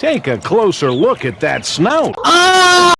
Take a closer look at that snout. Ah!